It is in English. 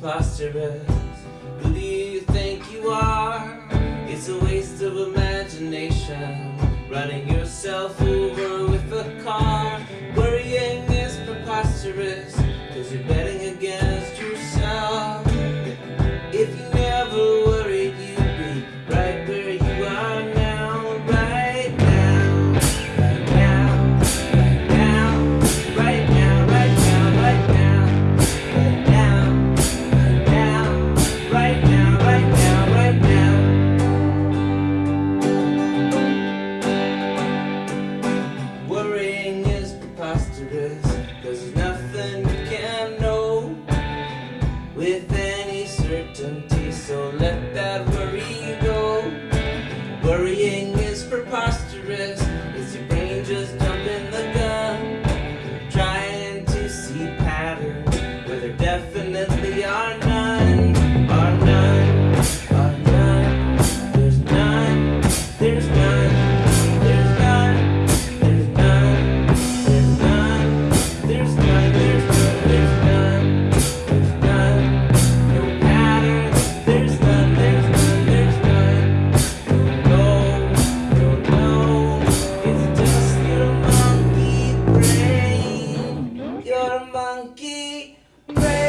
preposterous. Who do you think you are? It's a waste of imagination. Running yourself over with a car. Worrying is preposterous. Cause you're betting with any certainty. So let that Pray.